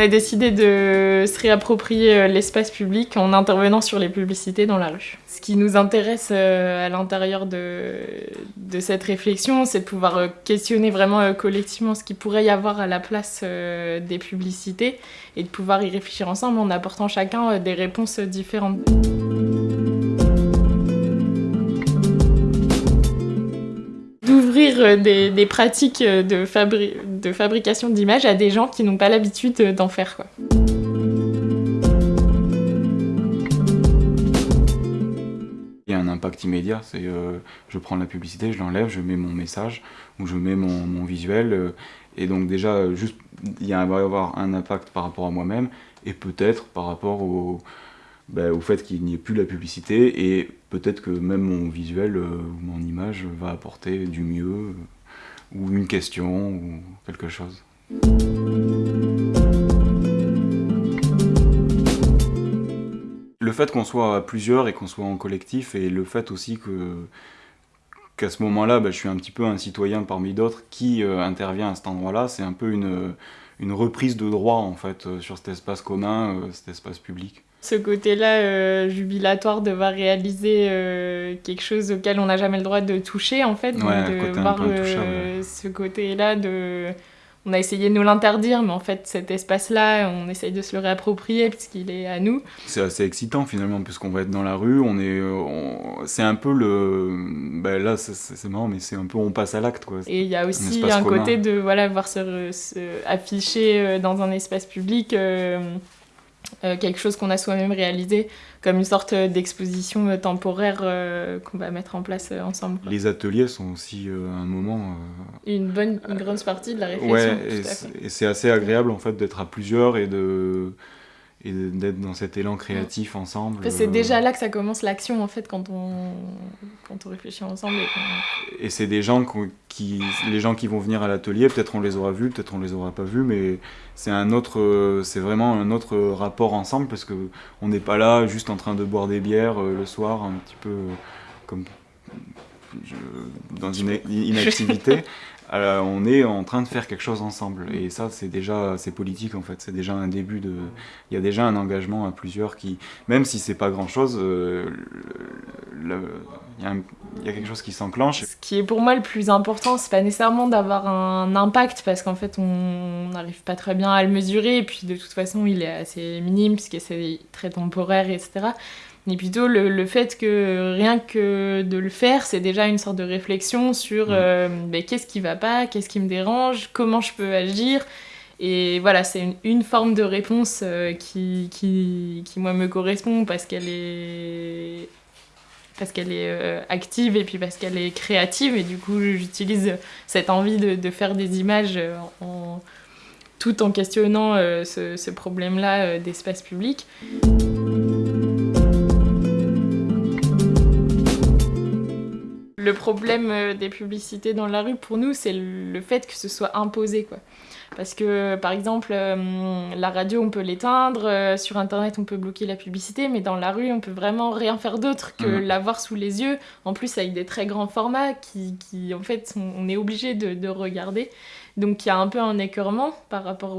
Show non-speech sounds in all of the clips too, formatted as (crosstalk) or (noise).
a décidé de se réapproprier euh, l'espace public en intervenant sur les publicités dans la rue. Ce qui nous intéresse euh, à l'intérieur de, cette réflexion, c'est de pouvoir euh, questionner vraiment collectivement ce qu'il pourrait y avoir à la place des publicités et de pouvoir y réfléchir ensemble en apportant chacun des réponses différentes. d'ouvrir des, des, pratiques de, fabri de fabrication d'images à des gens qui n'ont pas l'habitude d'en faire. Quoi. Il y a un impact immédiat, c'est euh, je prends la publicité, je l'enlève, je mets mon message ou je mets mon, visuel euh, et donc déjà juste il va y avoir un impact par rapport à moi-même et peut-être par rapport au, ben, au fait qu'il n'y ait plus la publicité et peut-être que même mon visuel euh, ou mon image va apporter du mieux ou une question, ou quelque chose. Le fait qu'on soit plusieurs et qu'on soit en collectif, et le fait aussi que qu'à ce moment-là, bah, je suis un petit peu un citoyen parmi d'autres qui euh, intervient à cet endroit-là, c'est un peu une, une reprise de droit en fait euh, sur cet espace commun, euh, cet espace public ce côté-là euh, jubilatoire de voir réaliser euh, quelque chose auquel on n'a jamais le droit de toucher en fait, de voir euh, ce côté-là de on a essayé de nous l'interdire, mais en fait, cet espace-là, on essaye de se le réapproprier puisqu'il est à nous. C'est assez excitant finalement, puisqu'on va être dans la rue, on est, c'est un peu le, ben là, c'est marrant, mais c'est un peu on passe à l'acte quoi. Et il y a aussi un, côté de voilà voir se, se, afficher dans un espace public. Euh, quelque chose qu'on a soi-même réalisé, comme une sorte d'exposition euh, temporaire euh, qu'on va mettre en place ensemble. Les ateliers sont aussi un moment... Une bonne, une grande partie de la réflexion. Ouais, et c'est assez agréable en fait d'être à plusieurs et de et d'être dans cet élan créatif ensemble. C'est déjà là que ça commence l'action en fait quand on, quand on réfléchit ensemble. Et, c'est des gens qui, les gens qui vont venir à l'atelier, peut-être on les aura vus, peut-être on les aura pas vus, mais c'est un autre, c'est vraiment un autre rapport ensemble parce que on n'est pas là juste en train de boire des bières euh, le soir, un petit peu euh, comme dans une inactivité. (laughs) Euh, on est en train de faire quelque chose ensemble. Et ça, c'est déjà, c'est politique en fait. C'est déjà un début de, il y a déjà un engagement à plusieurs qui, même si c'est pas grand chose, euh, il, y a quelque chose qui s'enclenche. Ce qui est pour moi le plus important, c'est pas nécessairement d'avoir un impact parce qu'en fait, on n'arrive pas très bien à le mesurer. Et puis de toute façon, il est assez minime puisque c'est très temporaire, etc mais plutôt le, fait que rien que de le faire, c'est déjà une sorte de réflexion sur mm. euh, ben, qu'est-ce qui va pas, qu'est-ce qui me dérange, comment je peux agir. Et voilà, c'est une, forme de réponse euh, qui, qui, qui, moi, me correspond parce qu'elle est parce qu'elle est euh, active et puis parce qu'elle est créative et du coup j'utilise cette envie de, de, faire des images en, tout en questionnant ce, ce problème-là d'espace public. Le problème euh, des publicités dans la rue, pour nous, c'est le fait que ce soit imposé, quoi. Parce que, par exemple, euh, la radio, on peut l'éteindre, euh, sur Internet, on peut bloquer la publicité, mais dans la rue, on peut vraiment rien faire d'autre que mhm. l'avoir sous les yeux, en plus avec des très grands formats qui, qui en fait, on est obligé de, de, regarder. Donc il y a un peu un écœurement par rapport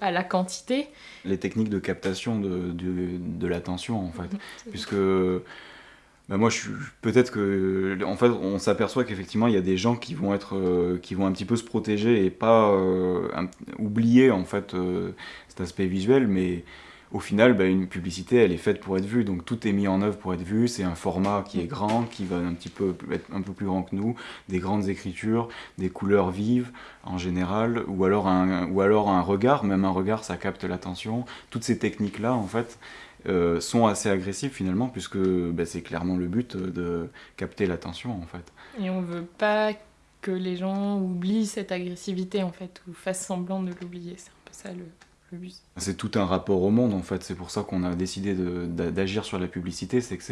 à la quantité. Les techniques de captation de, de, de l'attention, en fait, (laughs) puisque bah, moi, je peut-être que, en fait, on s'aperçoit qu'effectivement, il y a des gens qui vont être, euh, qui vont un petit peu se protéger et pas euh, oublier en fait euh, cet aspect visuel, mais au final, bah, une publicité, elle est faite pour être vue, donc tout est mis en œuvre pour être vu. C'est un format qui est grand, qui va un petit peu être un peu plus grand que nous, des grandes écritures, des couleurs vives en général, ou alors un, ou alors un regard, même un regard, ça capte l'attention. Toutes ces techniques-là, en fait, euh, sont assez agressifs finalement, puisque bah, c'est clairement le but de capter l'attention en fait. Et on veut pas que les gens oublient cette agressivité en fait, ou fassent semblant de l'oublier, c'est un peu ça le, le but. C'est tout un rapport au monde en fait, c'est pour ça qu'on a décidé d'agir sur la publicité, c'est que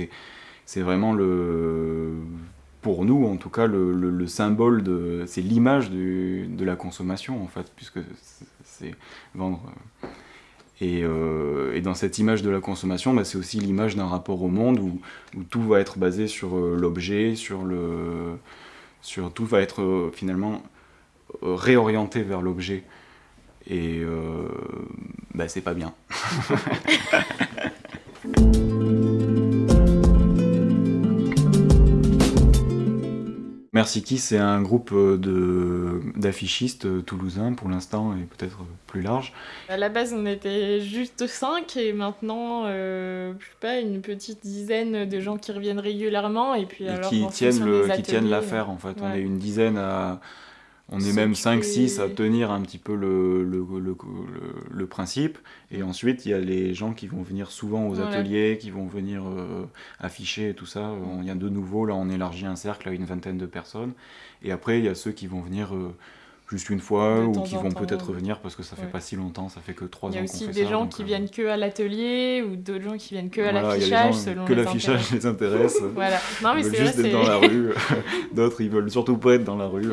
c'est vraiment le pour nous en tout cas le, le, symbole de c'est l'image de la consommation en fait puisque c'est vendre euh, et, dans cette image de la consommation, bah, c'est aussi l'image d'un rapport au monde où, tout va être basé sur euh, l'objet, sur le, sur tout va être euh, finalement réorienté vers l'objet. Et bah, c'est pas bien. (laughs) Merciki, c'est un groupe euh, d'affichistes euh, toulousains pour l'instant et peut-être plus large. À la base, on était juste 5 et maintenant, euh, je sais pas, une petite dizaine de gens qui reviennent régulièrement et puis alors, qui, tiennent le, qui tiennent l'affaire en fait. On est une dizaine à on est même 5-6 à tenir un petit peu le, le, le, le, principe. Et ensuite, il y a les gens qui vont venir souvent aux ateliers, qui vont venir euh, afficher et tout ça. Il y a de nouveau, là, on élargit un cercle à une vingtaine de personnes. Et après, il y a ceux qui vont venir euh, juste une fois ou qui vont peut-être revenir parce que ça fait pas si longtemps, ça fait que trois ans qu'on fait ça. Il y a aussi des gens qui euh, viennent que à l'atelier ou d'autres gens qui viennent que à l'affichage selon que l'affichage les intéresse. (laughs) voilà. Non mais c'est juste être dans la (laughs) rue. (laughs) d'autres ils veulent surtout pas être dans la rue.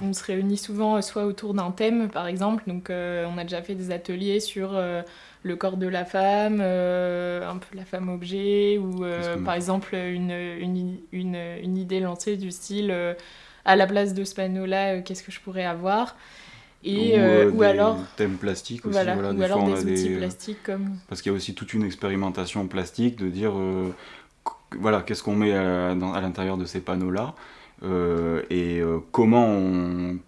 On se réunit souvent euh, soit autour d'un thème par exemple, donc euh, on a déjà fait des ateliers sur le corps de la femme, un peu la femme objet ou par exemple une, une, une, une, idée lancée du style à la place de ce panneau-là, euh, qu'est-ce que je pourrais avoir et, ou, euh, euh, alors thèmes plastiques aussi voilà, ou alors des outils plastiques comme parce qu'il y a aussi toute une expérimentation plastique de dire voilà qu'est-ce qu'on met à, à l'intérieur de ces panneaux là et comment on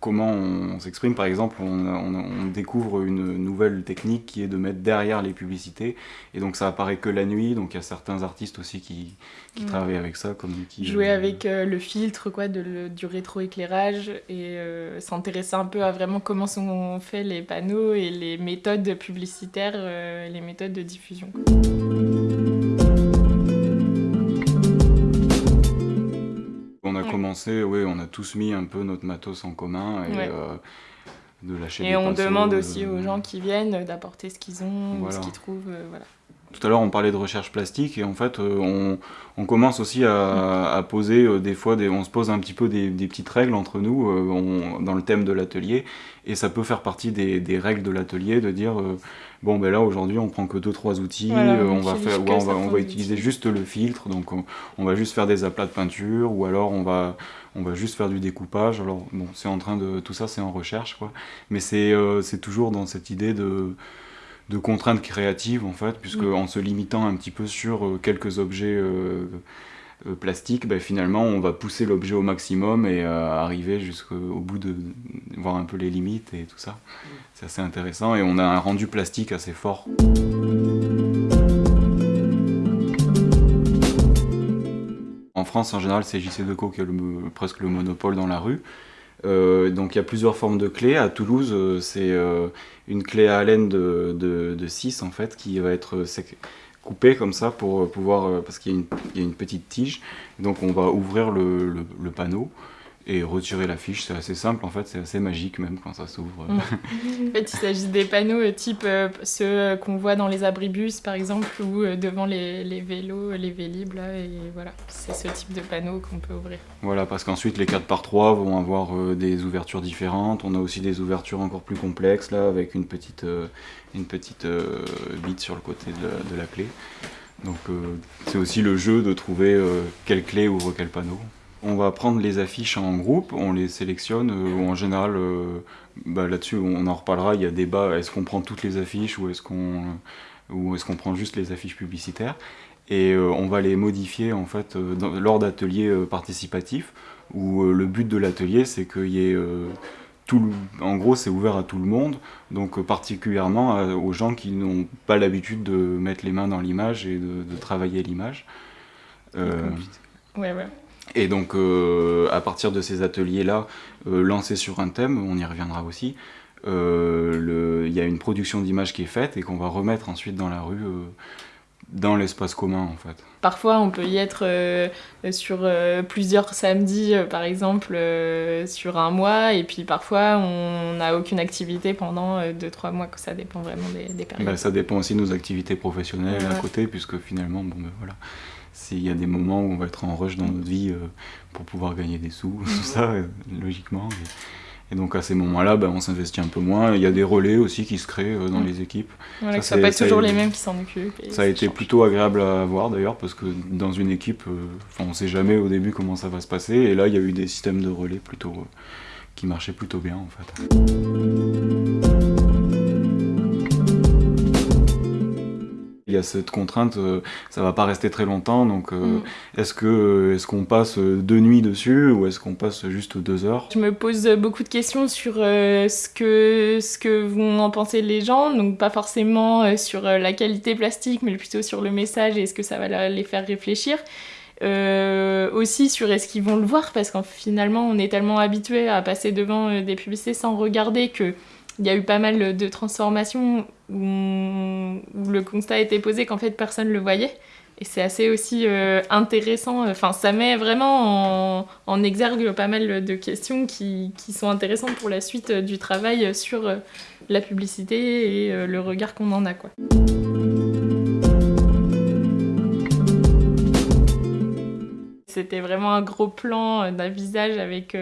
comment on s'exprime. Par exemple, on, découvre une nouvelle technique qui est de mettre derrière les publicités. Et donc ça apparaît que la nuit. Donc il y a certains artistes aussi qui, qui travaillent avec ça. Comme qui, Jouer euh, avec euh, le filtre quoi, de, du rétroéclairage et euh, s'intéresser un peu à vraiment comment sont faits les panneaux et les méthodes publicitaires, les méthodes de diffusion. Oui, on a tous mis un peu notre matos en commun et euh, de lâcher Et on demande aussi aux gens qui viennent d'apporter ce qu'ils ont, ce qu'ils trouvent, euh, voilà. Tout à l'heure, on parlait de recherche plastique et en fait, euh, on, commence aussi à, poser des fois, des, on se pose un petit peu des, petites règles entre nous dans le thème de l'atelier. Et ça peut faire partie des, règles de l'atelier de dire bon ben là aujourd'hui on prend que deux trois outils, on, va faire, on va, on va utiliser juste le filtre, donc on, va juste faire des aplats de peinture ou alors on va on va juste faire du découpage. Alors bon, c'est en train de tout ça, c'est en recherche quoi, mais c'est euh, c'est toujours dans cette idée de de contraintes créatives en fait, puisque mm. en se limitant un petit peu sur euh, quelques objets euh, plastiques, ben, finalement on va pousser l'objet au maximum et arriver jusqu'au bout de voir un peu les limites et tout ça. Mm. C'est assez intéressant et on a un rendu plastique assez fort. France, en général, c'est JC Deco qui a presque le monopole dans la rue. Euh, donc il y a plusieurs formes de clés. À Toulouse, euh, c'est euh, une clé à haleine de, de, 6 en fait, qui va être coupée comme ça pour pouvoir, parce qu'il y, a une petite tige. Donc on va ouvrir le panneau et retirer la fiche, c'est assez simple en fait, c'est assez magique même quand ça s'ouvre. Mm. (laughs) en fait, il s'agit des panneaux euh, type euh, ceux qu'on voit dans les abribus par exemple ou euh, devant les, les, vélos, les vélib là, et voilà, c'est ce type de panneau qu'on peut ouvrir. Voilà, parce qu'ensuite les 4 par 3 vont avoir des ouvertures différentes, on a aussi des ouvertures encore plus complexes là avec une petite, une petite bite sur le côté de de la clé. Donc c'est aussi le jeu de trouver quelle clé ouvre quel panneau. On va prendre les affiches en groupe, on les sélectionne, euh, en général, euh, bah, là-dessus on en reparlera, il y a débat, est-ce qu'on prend toutes les affiches ou est-ce qu'on est qu'on prend juste les affiches publicitaires et euh, on va les modifier en fait lors d'ateliers participatifs où le but de l'atelier c'est qu'il y ait tout en gros c'est ouvert à tout le monde donc particulièrement aux gens qui n'ont pas l'habitude de mettre les mains dans l'image et de, travailler l'image. Et donc, euh, à partir de ces ateliers-là, euh, lancés sur un thème, on y reviendra aussi, euh, il y a une production d'images qui est faite et qu'on va remettre ensuite dans la rue, dans l'espace commun en fait. Parfois, on peut y être sur plusieurs samedis, par exemple, sur un mois, et puis parfois, on n'a aucune activité pendant 2-3 mois, ça dépend vraiment des, périodes. Bah, ça dépend aussi de nos activités professionnelles à côté, puisque finalement, bon, ben, voilà il y a des moments où on va être en rush dans notre vie euh, pour pouvoir gagner des sous, (laughs) tout ça, euh, logiquement. Et, donc à ces moments-là, ben, on s'investit un peu moins. Il y a des relais aussi qui se créent euh, dans mm. les équipes. Voilà, ça, que pas toujours les mêmes qui s'en occupent. Ça a été plutôt agréable à voir d'ailleurs, parce que dans une équipe, on ne sait jamais au début comment ça va se passer. Et là, il y a eu des systèmes de relais plutôt qui marchaient plutôt bien en fait. Il y a cette contrainte, euh, ça va pas rester très longtemps, donc euh, Mm. est-ce que est-ce qu'on passe deux nuits dessus ou est-ce qu'on passe juste deux heures? Je me pose beaucoup de questions sur euh, ce, que, ce que vont en penser les gens, donc pas forcément euh, sur euh, la qualité plastique, mais plutôt sur le message et est-ce que ça va les faire réfléchir. Euh, aussi sur est-ce qu'ils vont le voir, parce qu'en finalement on est tellement habitué à passer devant euh, des publicités sans regarder que il y a eu pas mal de transformations où, le constat été posé qu'en fait personne le voyait. Et c'est assez aussi euh, intéressant, enfin ça met vraiment en, exergue pas mal de questions qui, sont intéressantes pour la suite euh, du travail sur euh, la publicité et le regard qu'on en a. Quoi. C'était vraiment un gros plan d'un visage avec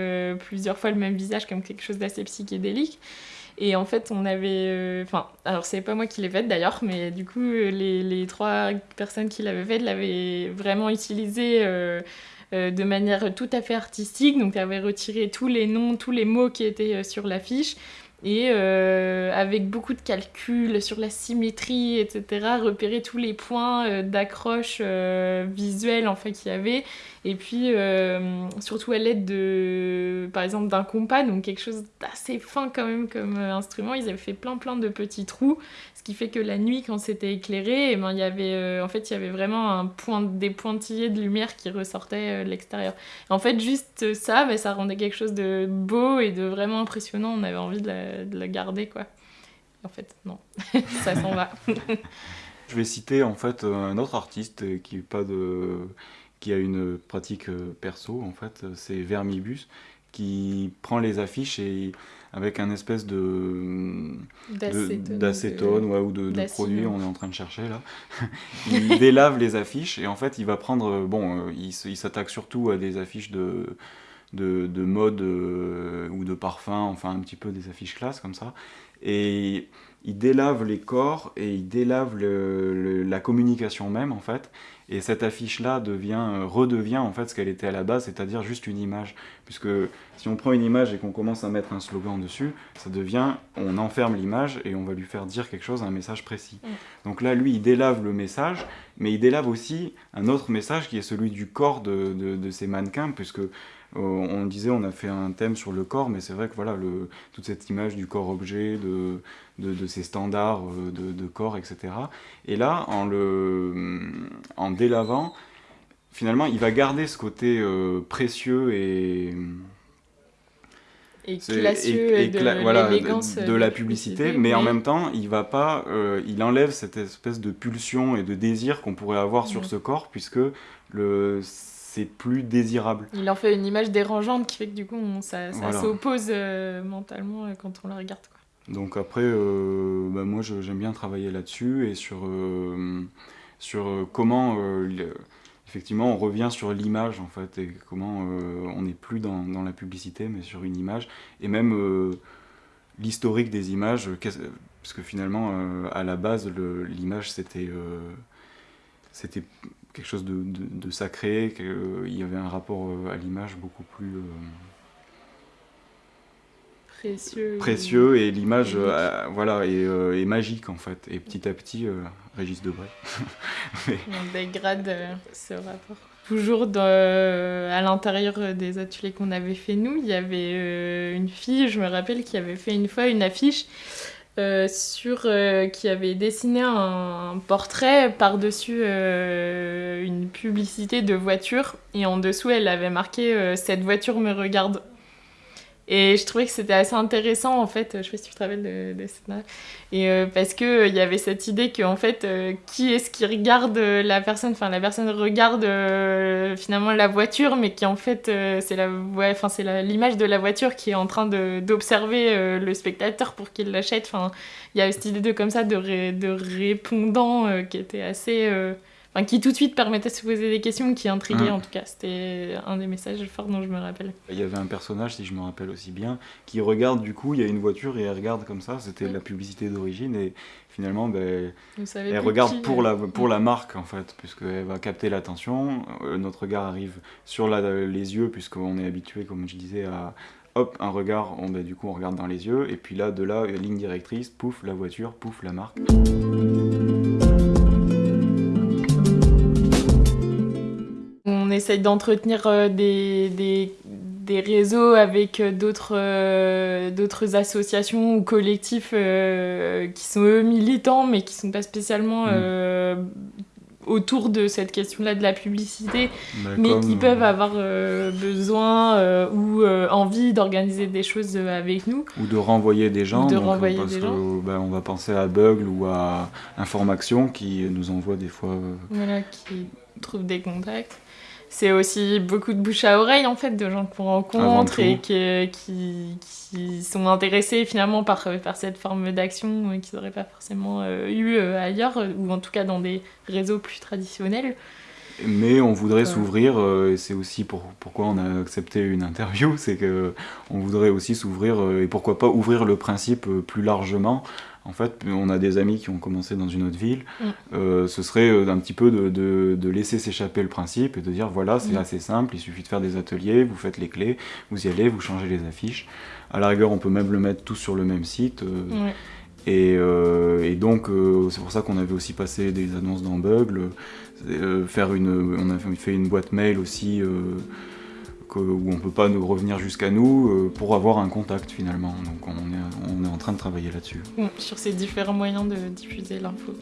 plusieurs fois le même visage comme quelque chose d'assez psychédélique. Et en fait, on avait. euh, Enfin, alors c'est pas moi qui l'ai faite d'ailleurs, mais du coup, euh, les, les trois personnes qui l'avaient faite l'avaient vraiment utilisée euh, de manière tout à fait artistique. Donc, avaient retiré tous les noms, tous les mots qui étaient sur l'affiche. Et avec beaucoup de calculs sur la symétrie, etc., repérer tous les points d'accroche visuelle en fait, qu'il y avait. Et puis, euh, surtout à l'aide de, par exemple, d'un compas, donc quelque chose d'assez fin quand même comme euh, instrument. Ils avaient fait plein plein de petits trous, ce qui fait que la nuit, quand c'était éclairé, eh ben, il y avait, euh, en fait, il y avait vraiment des pointillés de lumière qui ressortaient de l'extérieur. En fait, juste ça, ben, ça rendait quelque chose de beau et de vraiment impressionnant. On avait envie de la, de la garder, quoi. En fait, non, (laughs) ça s'en va. (laughs) Je vais citer en fait un autre artiste qui est pas de qui a une pratique euh, perso en fait, c'est Vermibus qui prend les affiches et avec un espèce de D'acétone, ouais, ou de, produit, on est en train de chercher là. (laughs) il délave les affiches et en fait il va prendre, euh, bon, euh, il, s'attaque surtout à des affiches de, de, de mode euh, ou de parfum, enfin un petit peu des affiches classe comme ça. Et il délave les corps et il délave le- le- la communication même en fait. Et cette affiche-là devient, euh, redevient en fait ce qu'elle était à la base, c'est-à-dire juste une image. Puisque si on prend une image et qu'on commence à mettre un slogan dessus, ça devient, on enferme l'image et on va lui faire dire quelque chose, un message précis. Mm. Donc là, lui, il délave le message, mais il délave aussi un autre message qui est celui du corps de, de- de ces mannequins, puisque on disait, on a fait un thème sur le corps, mais c'est vrai que voilà, le, toute cette image du corps-objet, de, de, de ces standards euh, de, de corps, etc. Et là, en le en délavant, finalement, il va garder ce côté euh, précieux et Et classieux et- et, et de voilà, de, de la publicité, mais, en même temps, il va pas, euh, il enlève cette espèce de pulsion et de désir qu'on pourrait avoir sur Mhm. ce corps, puisque le c'est plus désirable. Il en fait une image dérangeante qui fait que du coup on- ça, ça Voilà. s'oppose euh, mentalement euh, quand on la regarde. Quoi. Donc après, euh, bah, moi je- j'aime bien travailler là-dessus et sur, euh, sur comment, effectivement, on revient sur l'image en fait et comment on n'est plus dans, dans la publicité mais sur une image et même l'historique des images, parce que finalement, à la base, l'image c'était c'était quelque chose de, de- de sacré, qu'il y avait un rapport euh, à l'image beaucoup plus... euh, Précieux. précieux et l'image euh, voilà est, euh, est magique en fait et petit à petit euh, Régis Debray (laughs) Mais- On dégrade euh, ce rapport. Toujours dans- à l'intérieur des ateliers qu'on avait fait nous, il y avait euh, une fille, je me rappelle, qui avait fait une fois une affiche euh, sur euh, qui avait dessiné un, portrait par-dessus euh, une publicité de voiture et en dessous elle avait marqué euh, cette voiture me regarde. Et je trouvais que c'était assez intéressant en fait, je sais pas si tu te rappelles de, de cette. Et euh, parce que euh, y avait cette idée que en fait, euh, qui est-ce qui regarde euh, la personne? Enfin, la personne regarde finalement la voiture, mais qui en fait, c'est la, ouais, l'image de la voiture qui est en train d'observer le spectateur pour qu'il l'achète. Enfin, il y avait cette idée de comme ça de, de répondant qui était assez, enfin qui tout de suite permettait de se poser des questions, qui intriguait Mhm. en tout cas. C'était un des messages forts dont je me rappelle. il y avait un personnage si je me rappelle aussi bien qui regarde du coup il y a une voiture et elle regarde comme ça c'était Mm. la publicité d'origine et finalement ben, elle regarde qui, pour la pour la marque en fait puisqu'elle va capter l'attention Euh, notre regard arrive sur la- les yeux puisqu'on est habitué comme je disais à hop un regard on, ben, du coup on regarde dans les yeux et puis là de là ligne directrice pouf la voiture pouf la marque essaye d'entretenir des, des, des, réseaux avec d'autres d'autres associations ou collectifs qui sont eux militants mais qui sont pas spécialement mm autour de cette question-là de la publicité, mais qui peuvent avoir euh, besoin euh, ou euh, envie d'organiser des choses avec nous. Ou de renvoyer des gens. de renvoyer parce des gens. Ben, on va penser à Bugle ou à Information qui nous envoie des fois. Voilà, qui trouvent des contacts c'est aussi beaucoup de bouche à oreille en fait de gens qu'on rencontre et qui, qui, sont intéressés finalement par, par cette forme d'action euh, qu'ils n'auraient pas forcément euh, eu euh, ailleurs ou en tout cas dans des réseaux plus traditionnels. Mais on voudrait s'ouvrir, et c'est aussi pour, pourquoi on a accepté une interview, (laughs) c'est qu'on voudrait aussi s'ouvrir, et pourquoi pas ouvrir le principe plus largement en fait, on a des amis qui ont commencé dans une autre ville. Mm. Euh, ce serait euh, un petit peu de, laisser s'échapper le principe et de dire voilà, c'est mm. assez simple, il suffit de faire des ateliers, vous faites les clés, vous y allez, vous changez les affiches. À la rigueur, on peut même le mettre tous sur le même site. Euh, et, donc, c'est pour ça qu'on avait aussi passé des annonces dans Bugle. faire une, on a fait une boîte mail aussi où on ne peut pas nous revenir jusqu'à nous euh, pour avoir un contact finalement. Donc on est, on est en train de travailler là-dessus. sur ces différents moyens de diffuser l'info.